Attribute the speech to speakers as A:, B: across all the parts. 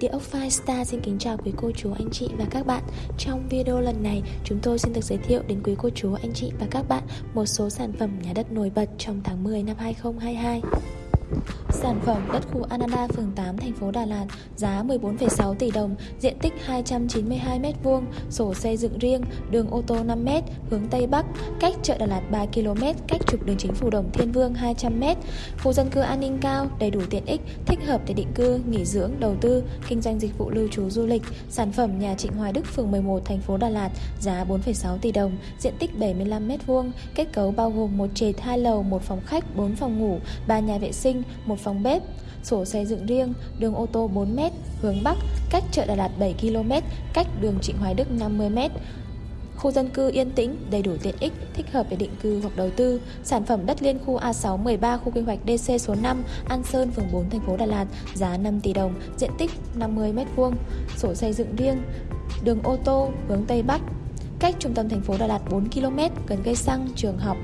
A: Địa ốc Firestar xin kính chào quý cô chú, anh chị và các bạn. Trong video lần này, chúng tôi xin được giới thiệu đến quý cô chú, anh chị và các bạn một số sản phẩm nhà đất nổi bật trong tháng 10 năm 2022 Sản phẩm đất khu Ananda, phường 8, thành phố Đà Lạt, giá 14,6 tỷ đồng, diện tích 292m2, sổ xây dựng riêng, đường ô tô 5m, hướng Tây Bắc, cách chợ Đà Lạt 3 km, cách trục đường chính phủ Đồng Thiên Vương 200m, khu dân cư an ninh cao, đầy đủ tiện ích, thích hợp để định cư, nghỉ dưỡng, đầu tư, kinh doanh dịch vụ lưu trú du lịch. Sản phẩm nhà Trịnh Hoài Đức, phường 11, thành phố Đà Lạt, giá 4,6 tỷ đồng, diện tích 75m2, kết cấu bao gồm một trệt, 2 lầu, một phòng khách, 4 phòng ngủ, 3 nhà vệ sinh, một phòng bếp, sổ xây dựng riêng, đường ô tô 4m, hướng Bắc, cách chợ Đà Lạt 7 km, cách đường Trịnh Hoài Đức 50m. Khu dân cư yên tĩnh, đầy đủ tiện ích, thích hợp để định cư hoặc đầu tư. Sản phẩm đất liên khu A6 13 khu quy hoạch DC số 5, An Sơn, phường 4, thành phố Đà Lạt, giá 5 tỷ đồng, diện tích 50m2, sổ xây dựng riêng, đường ô tô hướng Tây Bắc, cách trung tâm thành phố Đà Lạt 4 km, gần cây xăng, trường học.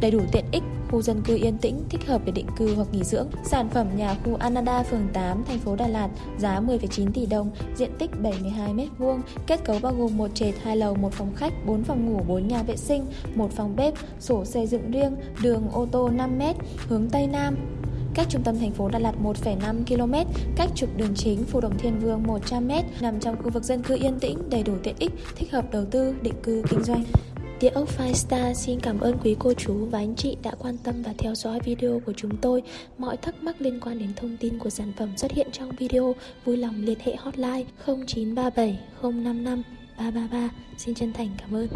A: Đầy đủ tiện ích, khu dân cư yên tĩnh thích hợp để định cư hoặc nghỉ dưỡng. Sản phẩm nhà khu Anada phường 8 thành phố Đà Lạt giá 10,9 tỷ đồng, diện tích 72 m2, kết cấu bao gồm một trệt, hai lầu, một phòng khách, 4 phòng ngủ, 4 nhà vệ sinh, một phòng bếp, sổ xây dựng riêng, đường ô tô 5m, hướng Tây Nam, cách trung tâm thành phố Đà Lạt 1,5 km, cách trục đường chính Phù Đồng Thiên Vương 100m, nằm trong khu vực dân cư yên tĩnh, đầy đủ tiện ích, thích hợp đầu tư, định cư, kinh doanh. Địa ốc Firestar xin cảm ơn quý cô chú và anh chị đã quan tâm và theo dõi video của chúng tôi. Mọi thắc mắc liên quan đến thông tin của sản phẩm xuất hiện trong video, vui lòng liên hệ hotline 0937 055 333. Xin chân thành cảm ơn.